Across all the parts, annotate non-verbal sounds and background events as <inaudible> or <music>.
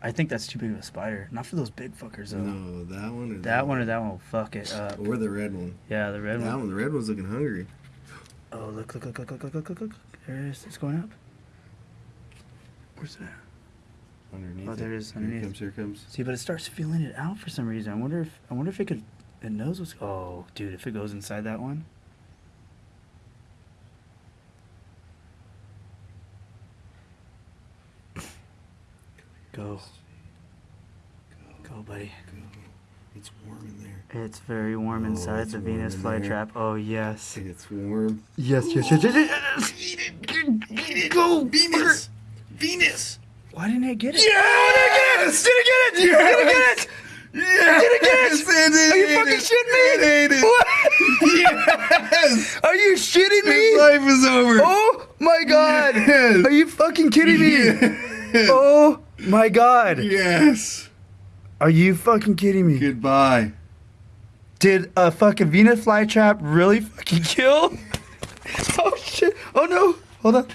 I think that's too big of a spider. Not for those big fuckers though. No, that one. Or that, that one, one or that one will fuck it up. Or the red one. Yeah, the red that one. That one. The red one's looking hungry. Oh look! Look! Look! Look! Look! Look! Look! Look! There it is. It's going up. Where's that? Underneath. Oh, there it is. Underneath. Here comes. Here comes. See, but it starts feeling it out for some reason. I wonder if I wonder if it could. It knows what's. Oh, dude! If it goes inside that one. Go, go, buddy. It's warm in there. It's very warm Oh, inside it's the warm Venus in flytrap. Oh yes. It's warm. Yes, yes, yes, yes, yes. Eat it. Eat it. Go, Venus. Venus. Why didn't it get it? Yes! I Did it get it? Did it get it? Yes! Did it get it? Did Are you fucking shitting me? It ate it. What? Yes! Are you shitting His me? life is over. Oh my god! Yes. Are you fucking kidding me? Yes. <laughs> Oh my god! Yes. Are you fucking kidding me? Goodbye. Did a fucking Venus flytrap really fucking <laughs> kill? Oh shit! Oh no! Hold on.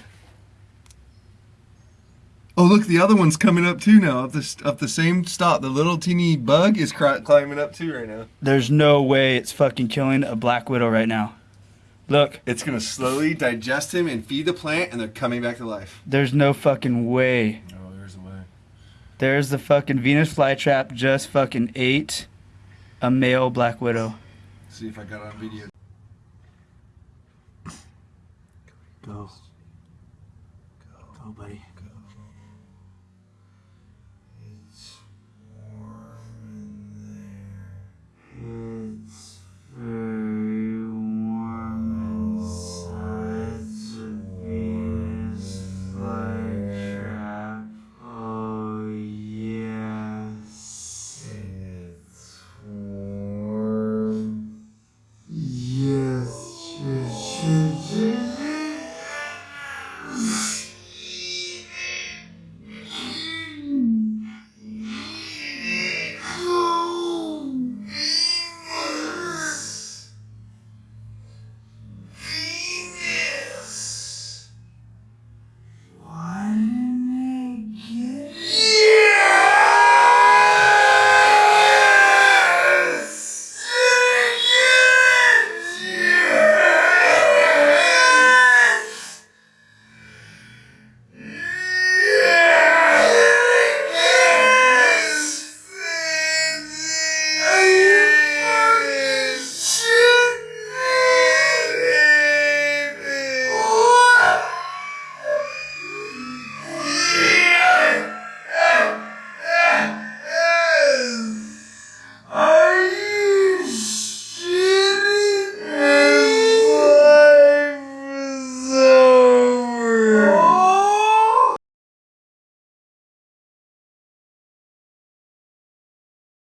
Oh, look, the other one's coming up too now. Up the up the same stop. The little teeny bug is climbing up too right now. There's no way it's fucking killing a black widow right now. Look, It's gonna slowly digest him and feed the plant, and they're coming back to life. there's no fucking way. Oh, there's a way. There's the fucking Venus flytrap just fucking ate a male black widow. See if I got it on video. Go. Go, buddy. It's